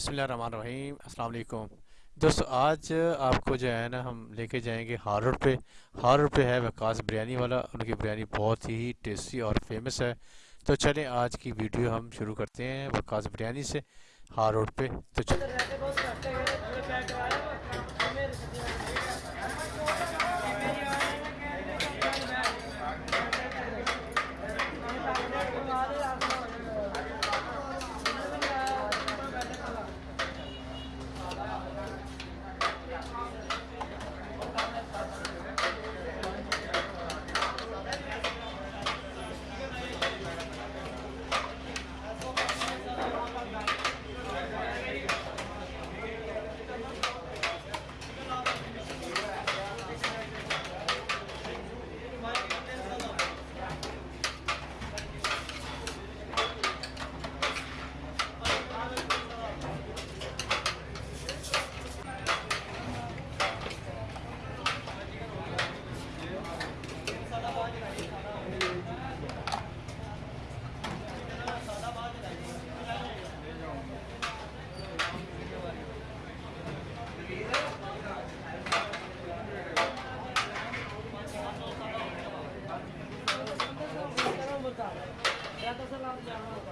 بسم اللہ الرحمن الرحیم۔ السلام علیکم۔ دوستو، آج آپ کو جو ہے نا، ہم لے کے جائیں گے ہار روڈ پہ۔ ہار روڈ پہ ہے وکاس بریانی والا۔ ان کی بریانی بہت ہی ٹیسٹی اور فیمس ہے۔ تو چلیں، آج کی ویڈیو ہم شروع کرتے ہیں وکاس بریانی سے۔ ہار روڈ پہ۔ تو چلیں۔ یا تو سر آپ جانا ہوگا